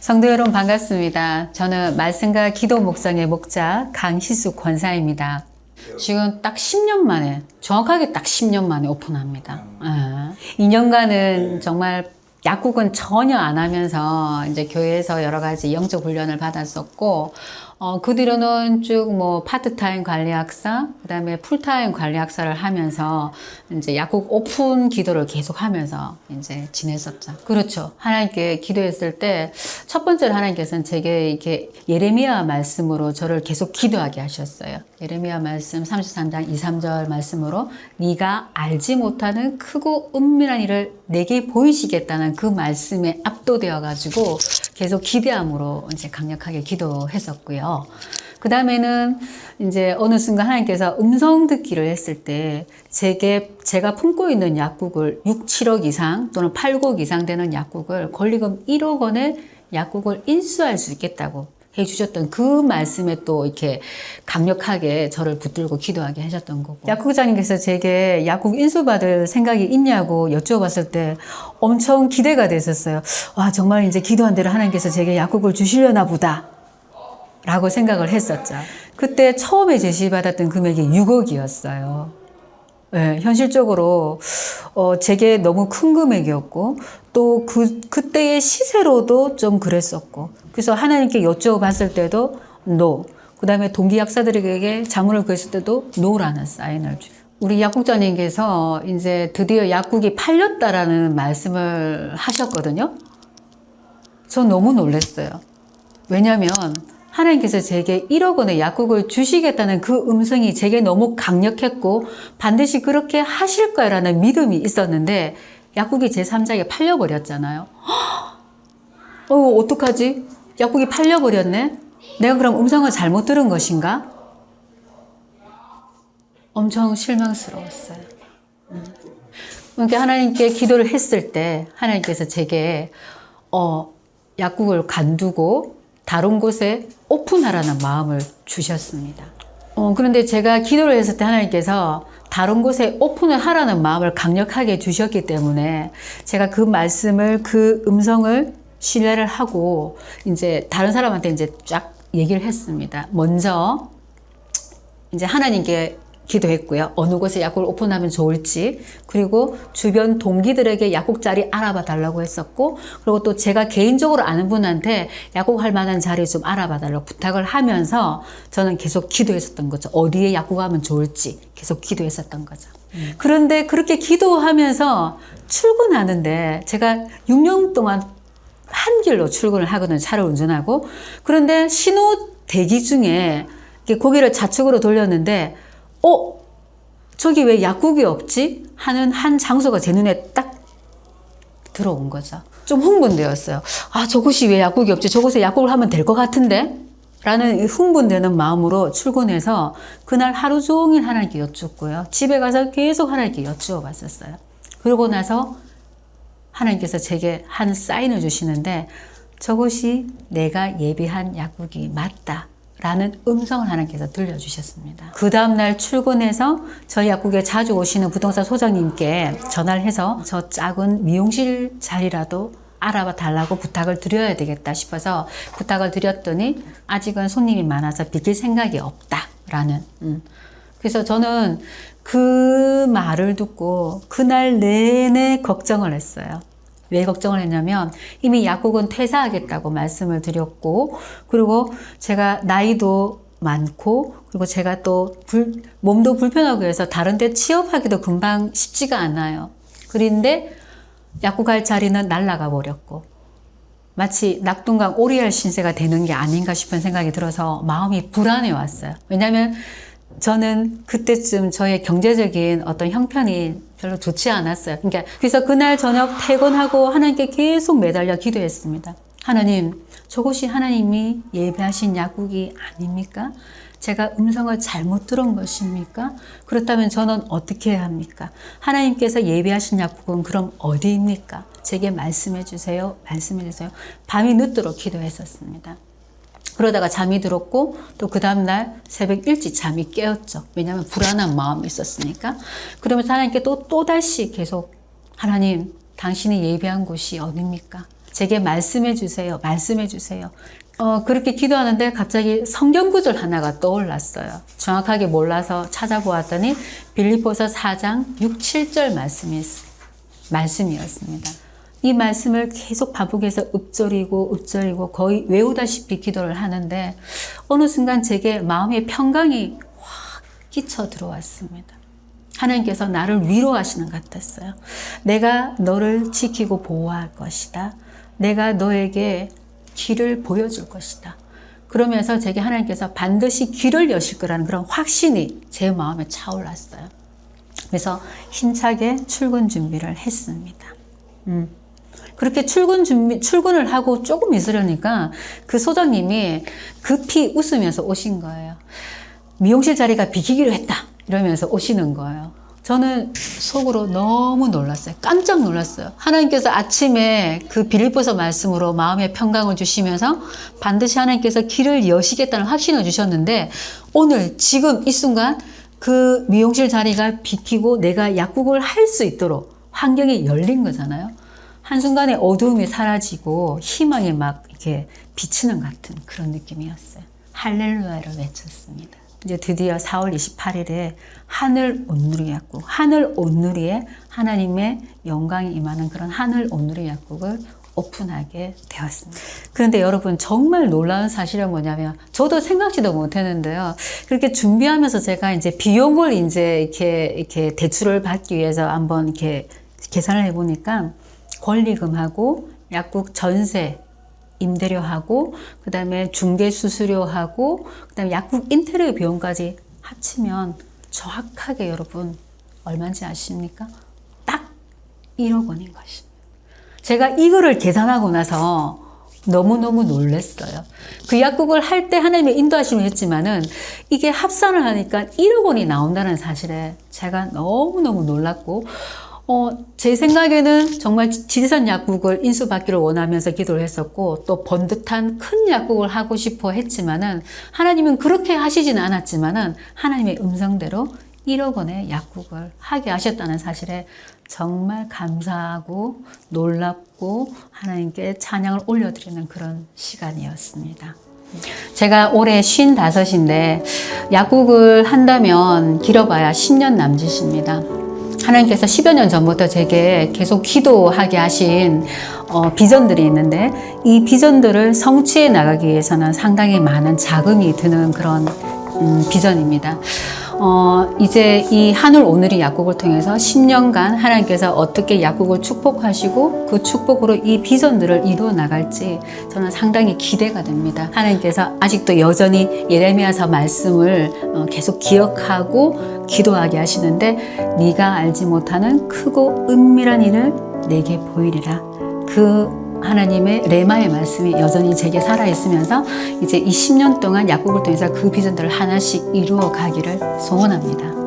성도 여러분 반갑습니다. 저는 말씀과 기도 목장의 목자 강희수 권사입니다. 지금 딱 10년 만에, 정확하게 딱 10년 만에 오픈합니다. 예. 2년간은 정말 약국은 전혀 안 하면서 이제 교회에서 여러 가지 영적 훈련을 받았었고, 어, 그 뒤로는 쭉 뭐 파트타임 관리약사, 그 다음에 풀타임 관리약사를 하면서 이제 약국 오픈 기도를 계속 하면서 이제 지냈었죠. 그렇죠. 하나님께 기도했을 때 첫 번째로 하나님께서는 제게 이렇게 예레미야 말씀으로 저를 계속 기도하게 하셨어요. 예레미야 말씀 33장 2, 3절 말씀으로 네가 알지 못하는 크고 은밀한 일을 내게 보이시겠다는 그 말씀에 압도되어 가지고 계속 기대함으로 이제 강력하게 기도했었고요. 그 다음에는 이제 어느 순간 하나님께서 음성 듣기를 했을 때 제게 제가 품고 있는 약국을 6, 7억 이상 또는 8억 이상 되는 약국을 권리금 1억 원의 약국을 인수할 수 있겠다고 해주셨던 그 말씀에 또 이렇게 강력하게 저를 붙들고 기도하게 하셨던 거고. 약국장님께서 제게 약국 인수받을 생각이 있냐고 여쭤봤을 때 엄청 기대가 됐었어요. 와 정말 이제 기도한 대로 하나님께서 제게 약국을 주시려나 보다 라고 생각을 했었죠. 그때 처음에 제시받았던 금액이 6억이었어요 네, 현실적으로 어, 제게 너무 큰 금액이었고 또 그 그때의 시세로도 좀 그랬었고 그래서 하나님께 여쭤봤을 때도 no 그 다음에 동기 약사들에게 자문을 구했을 때도 no라는 사인을 주. 우리 약국장님께서 이제 드디어 약국이 팔렸다라는 말씀을 하셨거든요. 전 너무 놀랐어요. 왜냐하면 하 나님께서 제게 1억 원의 약국을 주시겠다는 그 음성이 제게 너무 강력했고 반드시 그렇게 하실 거라는 믿음이 있었는데 약국이 제3자에게 팔려버렸잖아요. 어, 어떡하지? 약국이 팔려버렸네? 내가 그럼 음성을 잘못 들은 것인가? 엄청 실망스러웠어요. 음. 그러니까 하나님께 기도를 했을 때 하나님께서 제게 어, 약국을 간두고 다른 곳에 오픈하라는 마음을 주셨습니다. 어, 그런데 제가 기도를 했을 때 하나님께서 다른 곳에 오픈을 하라는 마음을 강력하게 주셨기 때문에 제가 그 말씀을 그 음성을 신뢰를 하고 이제 다른 사람한테 이제 쫙 얘기를 했습니다. 먼저 이제 하나님께 기도했고요. 어느 곳에 약국을 오픈하면 좋을지 그리고 주변 동기들에게 약국 자리 알아봐 달라고 했었고 그리고 또 제가 개인적으로 아는 분한테 약국 할 만한 자리 좀 알아봐 달라고 부탁을 하면서 저는 계속 기도했었던 거죠. 어디에 약국하면 좋을지 계속 기도했었던 거죠. 음. 그런데 그렇게 기도하면서 출근하는데 제가 6년 동안 한 길로 출근을 하거든요. 차를 운전하고 그런데 신호 대기 중에 고개를 좌측으로 돌렸는데 어? 저기 왜 약국이 없지? 하는 한 장소가 제 눈에 딱 들어온 거죠. 좀 흥분되었어요. 아, 저곳이 왜 약국이 없지? 저곳에 약국을 하면 될 것 같은데? 라는 흥분되는 마음으로 출근해서 그날 하루 종일 하나님께 여쭙고요. 집에 가서 계속 하나님께 여쭈어 봤었어요. 그러고 나서 하나님께서 제게 한 사인을 주시는데 저것이 내가 예비한 약국이 맞다. 라는 음성을 하나님께서 들려주셨습니다. 그 다음날 출근해서 저희 약국에 자주 오시는 부동산 소장님께 전화를 해서 저 작은 미용실 자리라도 알아봐 달라고 부탁을 드려야 되겠다 싶어서 부탁을 드렸더니 아직은 손님이 많아서 비킬 생각이 없다 라는 음. 그래서 저는 그 말을 듣고 그날 내내 걱정을 했어요. 왜 걱정을 했냐면 이미 약국은 퇴사하겠다고 말씀을 드렸고 그리고 제가 나이도 많고 그리고 제가 또 불, 몸도 불편하고 해서 다른 데 취업하기도 금방 쉽지가 않아요. 그런데 약국 갈 자리는 날라가 버렸고 마치 낙동강 오리알 신세가 되는 게 아닌가 싶은 생각이 들어서 마음이 불안해 왔어요. 왜냐하면 저는 그때쯤 저의 경제적인 어떤 형편이 별로 좋지 않았어요. 그러니까 그래서 그날 저녁 퇴근하고 하나님께 계속 매달려 기도했습니다. 하나님, 저곳이 하나님이 예배하신 약국이 아닙니까? 제가 음성을 잘못 들은 것입니까? 그렇다면 저는 어떻게 해야 합니까? 하나님께서 예배하신 약국은 그럼 어디입니까? 제게 말씀해 주세요. 말씀해 주세요. 밤이 늦도록 기도했었습니다. 그러다가 잠이 들었고 또 그 다음날 새벽 일찍 잠이 깨었죠. 왜냐하면 불안한 마음이 있었으니까. 그러면서 하나님께 또, 또다시 계속 하나님 당신이 예배한 곳이 어딥니까? 제게 말씀해 주세요. 말씀해 주세요. 어, 그렇게 기도하는데 갑자기 성경 구절 하나가 떠올랐어요. 정확하게 몰라서 찾아보았더니 빌리포서 4장 6, 7절 말씀이, 말씀이었습니다. 이 말씀을 계속 반복해서 읊조리고 읊조리고 거의 외우다시피 기도를 하는데 어느 순간 제게 마음의 평강이 확 끼쳐 들어왔습니다. 하나님께서 나를 위로하시는 것 같았어요. 내가 너를 지키고 보호할 것이다. 내가 너에게 길을 보여줄 것이다. 그러면서 제게 하나님께서 반드시 길을 여실 거라는 그런 확신이 제 마음에 차올랐어요. 그래서 힘차게 출근 준비를 했습니다. 음. 그렇게 출근 준비, 출근을 하고 조금 있으려니까 그 소장님이 급히 웃으면서 오신 거예요. 미용실 자리가 비키기로 했다. 이러면서 오시는 거예요. 저는 속으로 너무 놀랐어요. 깜짝 놀랐어요. 하나님께서 아침에 그 빌립보서 말씀으로 마음의 평강을 주시면서 반드시 하나님께서 길을 여시겠다는 확신을 주셨는데 오늘 지금 이 순간 그 미용실 자리가 비키고 내가 약국을 할 수 있도록 환경이 열린 거잖아요. 한순간에 어두움이 사라지고 희망이 막 이렇게 비치는 같은 그런 느낌이었어요. 할렐루야를 외쳤습니다. 이제 드디어 4월 28일에 하늘 온누리 약국, 하늘 온누리에 하나님의 영광이 임하는 그런 하늘 온누리 약국을 오픈하게 되었습니다. 그런데 여러분 정말 놀라운 사실은 뭐냐면 저도 생각지도 못했는데요. 그렇게 준비하면서 제가 이제 비용을 이제 이렇게 이렇게 대출을 받기 위해서 한번 이렇게 계산을 해보니까 권리금하고 약국 전세 임대료하고 그 다음에 중개 수수료하고 그 다음에 약국 인테리어 비용까지 합치면 정확하게 여러분 얼마인지 아십니까? 딱 1억 원인 것입니다. 제가 이거를 계산하고 나서 너무너무 놀랐어요. 그 약국을 할 때 하나님의 인도하심을 했지만은 이게 합산을 하니까 1억 원이 나온다는 사실에 제가 너무너무 놀랐고 어, 제 생각에는 정말 지리산 약국을 인수받기를 원하면서 기도를 했었고 또 번듯한 큰 약국을 하고 싶어 했지만은 하나님은 그렇게 하시지는 않았지만은 하나님의 음성대로 1억 원의 약국을 하게 하셨다는 사실에 정말 감사하고 놀랍고 하나님께 찬양을 올려드리는 그런 시간이었습니다. 제가 올해 55인데 약국을 한다면 길어봐야 10년 남짓입니다. 하나님께서 10여 년 전부터 제게 계속 기도하게 하신 어, 비전들이 있는데 이 비전들을 성취해 나가기 위해서는 상당히 많은 자금이 드는 그런 음, 비전입니다. 어, 이제 이 하늘 오늘이 약국을 통해서 10년간 하나님께서 어떻게 약국을 축복하시고 그 축복으로 이 비전들을 이루어 나갈지 저는 상당히 기대가 됩니다. 하나님께서 아직도 여전히 예레미야서 말씀을 어, 계속 기억하고 기도하게 하시는데 네가 알지 못하는 크고 은밀한 일을 내게 보이리라. 그 하나님의 레마의 말씀이 여전히 제게 살아있으면서 이제 이 10년 동안 약국을 통해서 그 비전들을 하나씩 이루어 가기를 소원합니다.